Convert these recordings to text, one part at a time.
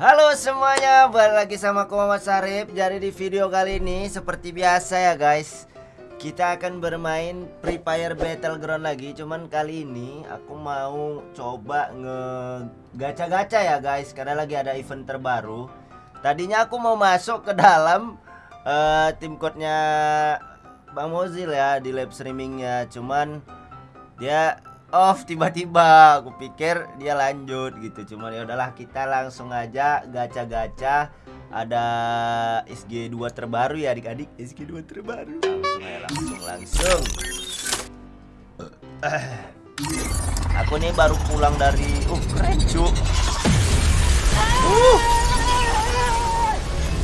Halo semuanya, balik lagi sama aku Muhammad Sarip Jadi di video kali ini seperti biasa ya guys Kita akan bermain Free Fire Battleground lagi. Cuman kali ini aku mau coba nge gacha-gacha ya guys Karena lagi ada event terbaru. Tadinya aku mau masuk ke dalam uh, tim code-nya Bang Mozil ya di live streamingnya. Cuman dia off tiba-tiba. Aku pikir dia lanjut gitu. Cuman ya udahlah kita langsung aja gacha-gacha. Ada SG2 terbaru ya adik-adik? SG2 terbaru. Langsung aja langsung langsung. Aku nih baru pulang dari uh keren cu uh.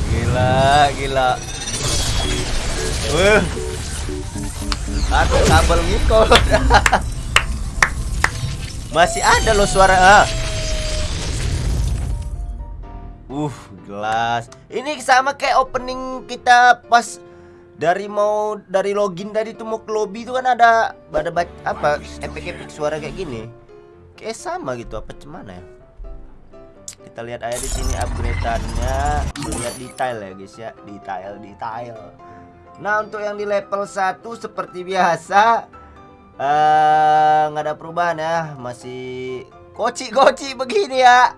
Gila gila. Uh. Aku kabel ngikut Masih ada loh suara ah. Uh, gelas. Ini sama kayak opening kita pas dari mau dari login tadi tuh mau ke lobby itu kan ada ada apa efek-efek suara kayak gini. Kayak sama gitu apa cemana ya? Kita lihat aja di sini upgrade-annya, lihat detail ya guys ya, detail detail. Nah, untuk yang di level 1 seperti biasa nggak uh, ada perubahan ya. Masih koci-koci begini ya.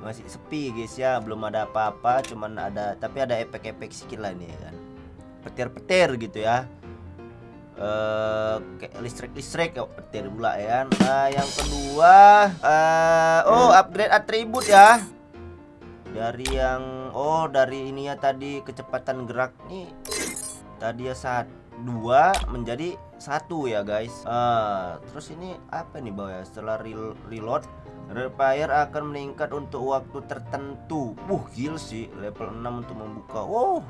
Masih sepi guys ya. Belum ada apa-apa cuman ada tapi ada efek-efek sedikit lah nih ya kan. Petir-petir gitu ya. Kayak listrik-listrik ya petir pula ya kan. Nah yang kedua uh, oh upgrade atribut ya. Dari yang oh dari ini ya tadi kecepatan gerak nih. Tadi ya saat dua menjadi satu ya guys. Uh, terus ini apa nih bawah ya? Setelah reload repair akan meningkat untuk waktu tertentu. Uh gil sih level 6 untuk membuka. Wow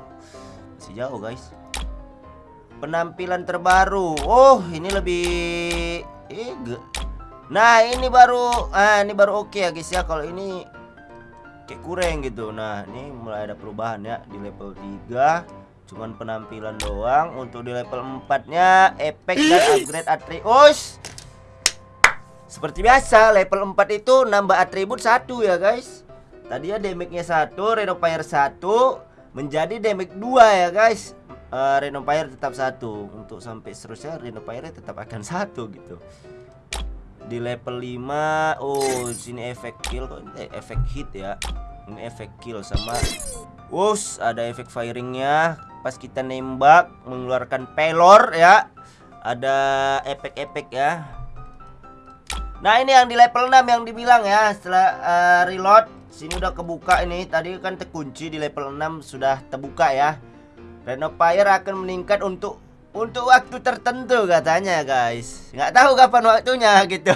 masih jauh guys. Penampilan terbaru. Oh ini lebih eh, nah ini baru ah ini baru oke okay ya guys ya. Kalau ini kayak kurang gitu. Nah ini mulai ada perubahan ya di level 3 cuman penampilan doang untuk di level 4 nya efek dan upgrade atribut seperti biasa level 4 itu nambah atribut satu ya guys. Tadi ya damage-nya satu Renopire satu menjadi damage 2 ya guys. Uh, Renopire tetap satu. Untuk sampai seterusnya Renopire tetap akan satu gitu. Di level 5 oh sini efek kill kok. Eh, efek hit ya. Ini efek kill sama Wush, ada efek firingnya pas kita nembak mengeluarkan pelor ya. Ada efek-efek ya. Nah, ini yang di level 6 yang dibilang ya setelah uh, reload sini udah kebuka ini. Tadi kan terkunci di level 6 sudah terbuka ya. Renopire akan meningkat untuk untuk waktu tertentu katanya guys. Nggak tahu kapan waktunya gitu.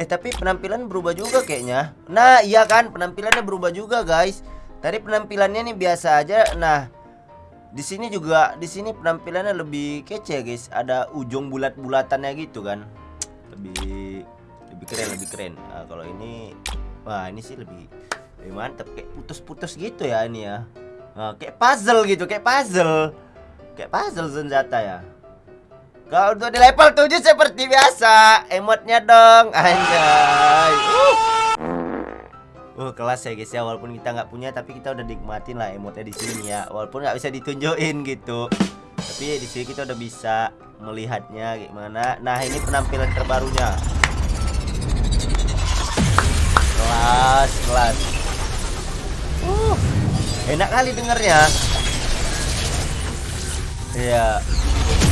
eh tapi penampilan berubah juga kayaknya. Nah, iya kan penampilannya berubah juga guys. Tadi penampilannya nih biasa aja. Nah, di sini juga di sini penampilannya lebih kece guys. Ada ujung bulat-bulatannya gitu kan. Lebih lebih keren, lebih keren. Nah, kalau ini wah, ini sih lebih lebih mantep kayak putus-putus gitu ya ini ya. Nah, kayak puzzle gitu, kayak puzzle. Kayak puzzle senjata ya. Kalau untuk di level 7 seperti biasa, emotnya dong. Anjay. Uh. Uh, kelas ya guys ya. Walaupun kita nggak punya tapi kita udah nikmatin lah emotnya di sini ya. Walaupun nggak bisa ditunjukin gitu. Tapi di sini kita udah bisa melihatnya gimana. Nah ini penampilan terbarunya. Kelas kelas. Uh enak kali dengernya. Ya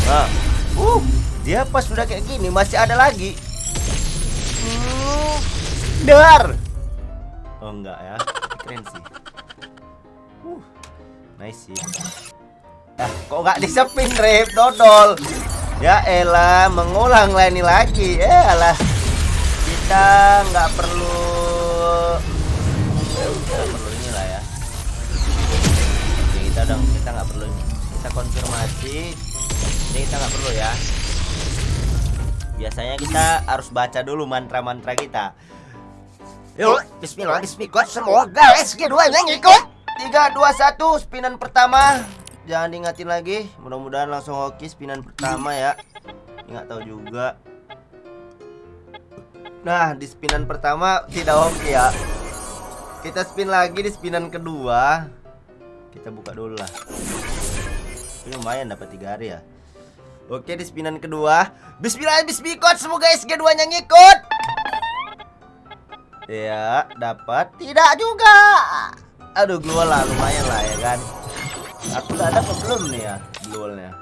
nah uh dia pas sudah kayak gini masih ada lagi. Uh, dar Oh enggak ya. Keren sih. Uh, Nice sih. Ah, kok nggak disepin rep dodol. Ya elah mengulang lah ini lagi. Eh alah Kita nggak perlu Nggak perlu inilah ya. Oke, kita dong kita nggak perlu ini. Kita konfirmasi. Ini kita nggak perlu ya. Biasanya kita harus baca dulu mantra-mantra kita Yuk, bismillah, bismillah, semoga SG2 nya ngikut 3, 2, 1, spinan pertama Jangan diingatin lagi Mudah-mudahan langsung hoki spinan pertama ya Nggak tahu juga Nah, di spinan pertama tidak hoki ya Kita spin lagi di spinan kedua. Kita buka dulu lah. Ini lumayan dapat tiga hari ya. Oke di spinan kedua. Bismillah bismikot semoga SG2 nya ngikut. Ya, dapat. Tidak juga. Aduh, gua lah lumayan lah ya kan. Aku udah ada apa belum nih ya glownya?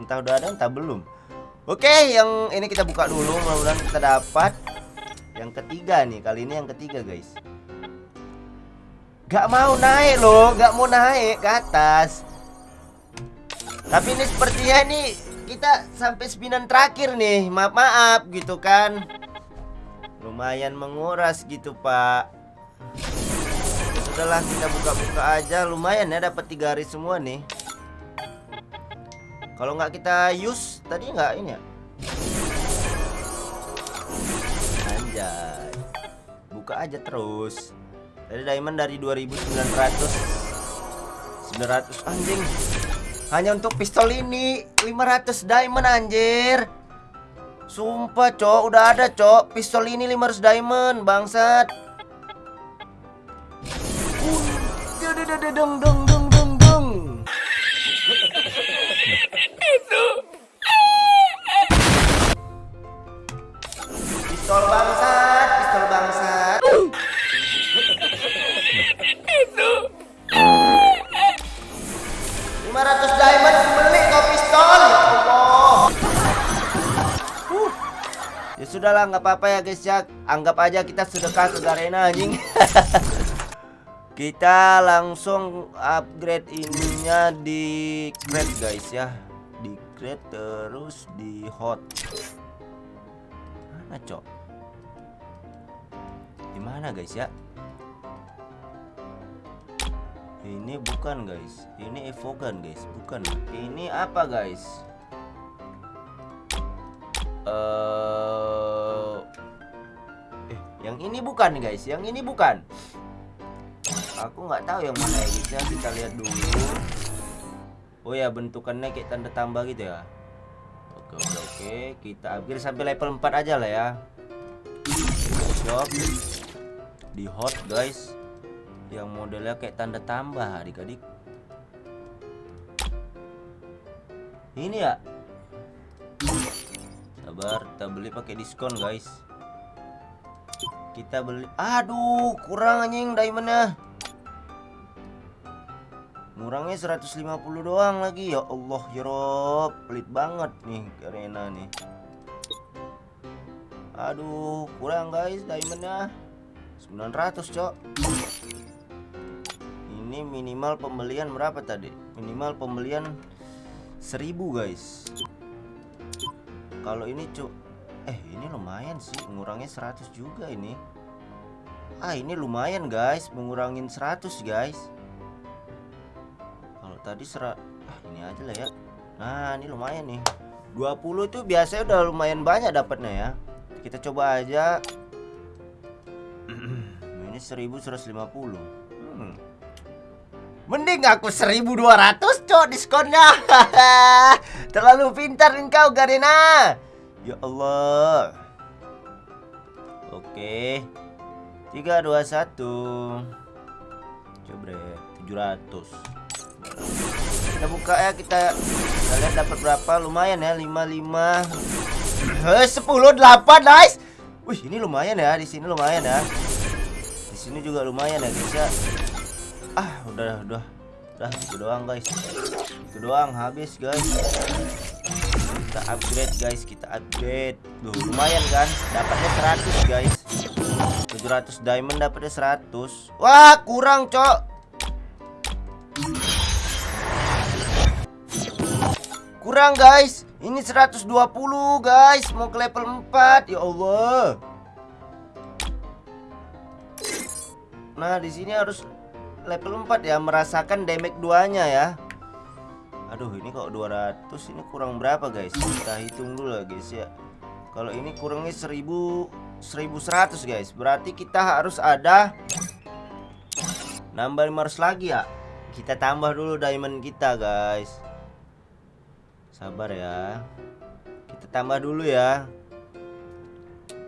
Entah udah ada entah belum. Oke, yang ini kita buka dulu mudah-mudahan kita dapat yang ketiga nih. Kali ini yang ketiga, guys. Gak mau naik loh, gak mau naik ke atas. Tapi ini sepertinya nih kita sampai spinan terakhir nih. Maaf maaf gitu kan. Lumayan menguras gitu, Pak. Sudahlah kita buka-buka aja lumayan ya dapat tiga hari semua nih. Kalau nggak kita use tadi nggak ini ya? Anjay. Buka aja terus. Dari diamond dari 2900 900 anjing. Hanya untuk pistol ini 500 diamond anjir. Sumpah, Cok, udah ada, Cok. Pistol ini 500 diamond, bangsat. Deng deng deng deng deng. Pistol bangsat, pistol bangsat. Lima ratus diamond sudahlah, nggak apa-apa ya guys ya. Anggap aja kita sedekah ke Garena anjing. kita langsung upgrade ininya di crate guys ya. Di crate terus di hot. Mana, Cok? Di mana guys ya? Ini bukan guys. Ini evokan guys, bukan. Ini apa guys? Eh bukan guys. Yang ini bukan. Aku nggak tahu yang mana ya guys ya. Kita lihat dulu. Oh ya, bentukannya kayak tanda tambah gitu ya. Oke, oke, oke. Kita upgrade sampai level 4 aja lah ya. Shop di hot guys yang modelnya kayak tanda tambah adik-adik ini ya sabar kita beli pakai diskon guys kita beli. Aduh kurang anjing diamondnya. Ngurangnya 150 doang lagi. Ya Allah ya Rob. Pelit banget nih arena nih. Aduh kurang guys diamondnya. 900 cok. Ini minimal pembelian berapa tadi? Minimal pembelian 1000 guys. Kalau ini cuk eh ini lumayan sih ngurangnya 100 juga ini. Ah ini lumayan guys. Mengurangin 100 guys. Kalau tadi serat ah ini aja lah ya. Nah ini lumayan nih. 20 itu biasanya udah lumayan banyak dapatnya ya. Kita coba aja. Ini 1150 hmm. Mending aku 1200 cok diskonnya. Terlalu pintar engkau Garena Ya Allah. Oke. 321 Coba 700 Kita buka ya kita Kita lihat dapat berapa. Lumayan ya 55 Eh 10 8 nice Wih ini lumayan ya di sini lumayan ya. Di sini juga lumayan ya guys ya. Ah udah udah. Udah itu doang guys. Itu doang habis guys kita upgrade guys. Kita upgrade. Duh, lumayan kan? Dapatnya 100 guys. 700 diamond dapatnya 100 wah kurang cok. Kurang guys. Ini 120 guys. Mau ke level 4 ya Allah. Nah, di sini harus level 4 ya, merasakan damage duanya ya. Aduh, ini kok 200 ini kurang berapa, guys? Kita hitung dulu lah, guys ya. Kalau ini kurangnya 1000 1100, guys. Berarti kita harus ada nambah 500 lagi ya. Kita tambah dulu diamond kita, guys. Sabar ya. Kita tambah dulu ya.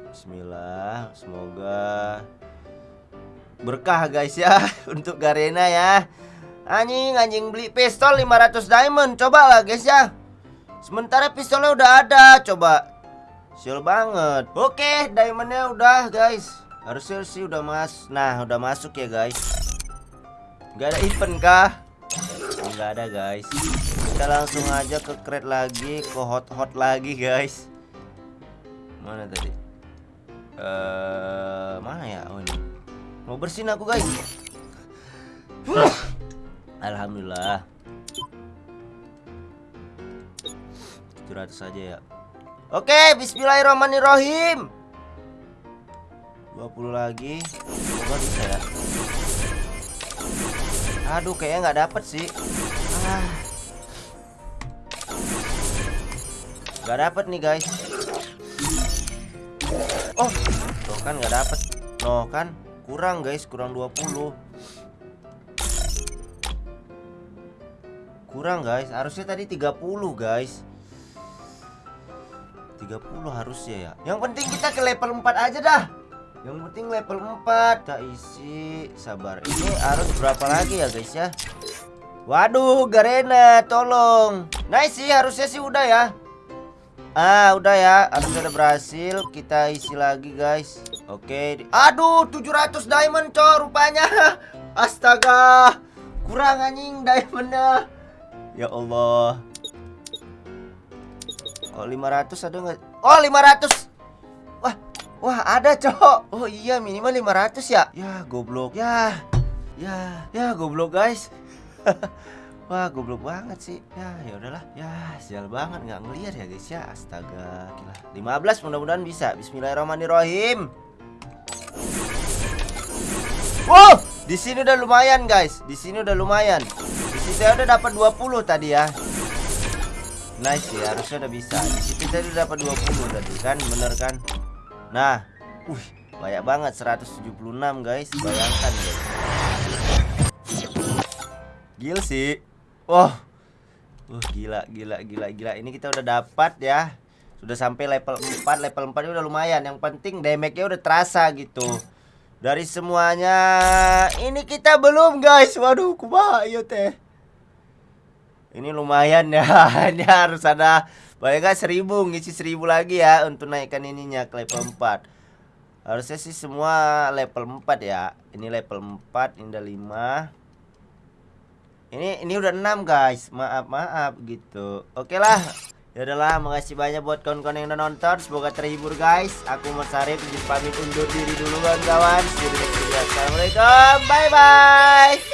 Bismillah, semoga berkah guys ya untuk Garena ya. Anjing anjing beli pistol 500 diamond coba lah guys ya. Sementara pistolnya udah ada coba. Sial banget. Oke, diamondnya udah guys. Harusnya sih udah mas. Nah, udah masuk ya guys. Gak ada event kah? Enggak ada guys. Kita langsung aja ke crate lagi, ke hot-hot lagi guys. Mana tadi? Eh, uh, mana ya? Oh ini. Mau bersin aku guys. Alhamdulillah. 700 saja ya. Oke, bismillahirrahmanirrahim. 20 lagi. Semoga bisa ya. Aduh, kayaknya nggak dapet sih. Ah. Gak dapet nih guys. Oh, tuh kan nggak dapet. No kan, kurang guys, kurang 20. Kurang guys, harusnya tadi 30 guys. 30 harusnya ya. Yang penting kita ke level 4 aja dah. Yang penting level 4 Kita isi. Sabar. Ini harus berapa lagi ya guys ya? Waduh Garena tolong. Nice sih harusnya sih udah ya. Ah udah ya. Harusnya udah berhasil. Kita isi lagi guys. Oke. Aduh 700 diamond cowok rupanya. Astaga. Kurang anjing diamondnya Ya Allah. Oh 500 ada nggak? Oh 500. Wah, wah ada cok. Oh iya minimal 500 ya. Ya goblok. Ya, ya, ya goblok guys. Wah goblok banget sih Ya ya udahlah Ya sial banget nggak ngeliat ya guys ya Astaga gila 15 mudah-mudahan bisa Bismillahirrahmanirrahim Wow di sini udah lumayan guys Di sini udah lumayan saya udah dapat 20 tadi ya. Nice ya harusnya udah bisa. Situ tadi udah dapat 20 tadi kan? Bener kan? Nah uh, banyak banget 176 guys. Bayangkan guys Gil sih. Wah wow. uh, gila gila gila gila. Ini kita udah dapat ya. Sudah sampai level 4 Level 4 udah lumayan. Yang penting damage-nya udah terasa gitu. Dari semuanya ini kita belum guys. Waduh kumaha iya teh ini lumayan ya ini harus ada banyak gak seribu ngisi seribu lagi ya untuk naikkan ininya ke level 4 harusnya sih semua level 4 ya ini level 4 ini udah 5 ini ini udah 6 guys maaf maaf gitu oke lah Ya udahlah, makasih banyak buat kawan-kawan yang udah nonton. Semoga terhibur guys. Aku Mas Arif pamit undur diri duluan kawan. See you di next video. Assalamualaikum. Bye bye.